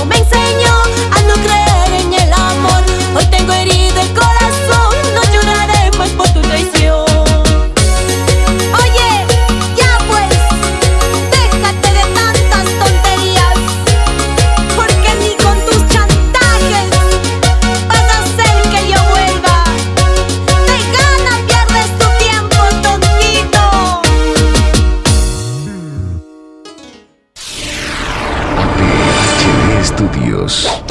no bem Estudios.